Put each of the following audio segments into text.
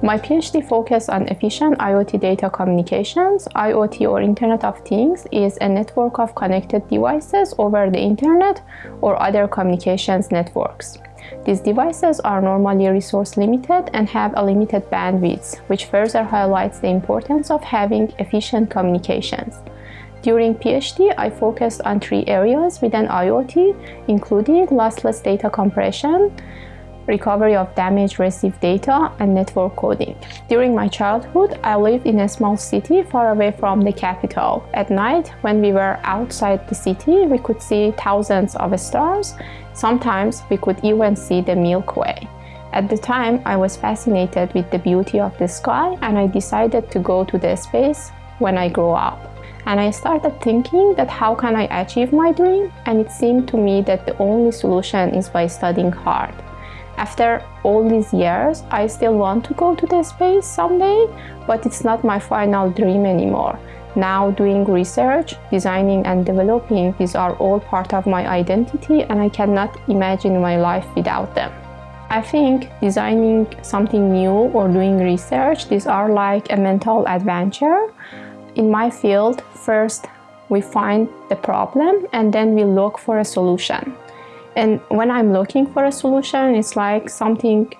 My PhD focused on efficient IoT data communications. IoT or Internet of Things is a network of connected devices over the internet or other communications networks. These devices are normally resource limited and have a limited bandwidth, which further highlights the importance of having efficient communications. During PhD, I focused on three areas within IoT, including lossless data compression, recovery of damaged received data, and network coding. During my childhood, I lived in a small city far away from the capital. At night, when we were outside the city, we could see thousands of stars. Sometimes we could even see the Milky Way. At the time, I was fascinated with the beauty of the sky and I decided to go to the space when I grow up. And I started thinking that how can I achieve my dream? And it seemed to me that the only solution is by studying hard. After all these years, I still want to go to the space someday, but it's not my final dream anymore. Now doing research, designing and developing, these are all part of my identity and I cannot imagine my life without them. I think designing something new or doing research, these are like a mental adventure. In my field, first we find the problem and then we look for a solution. And when I'm looking for a solution, it's like something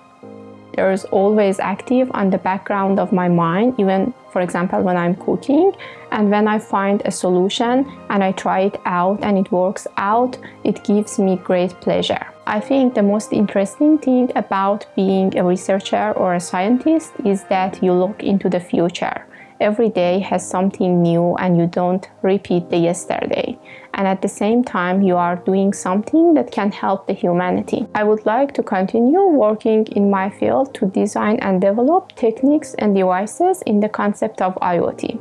there's always active on the background of my mind, even for example, when I'm cooking. And when I find a solution and I try it out and it works out, it gives me great pleasure. I think the most interesting thing about being a researcher or a scientist is that you look into the future every day has something new and you don't repeat the yesterday. And at the same time, you are doing something that can help the humanity. I would like to continue working in my field to design and develop techniques and devices in the concept of IoT.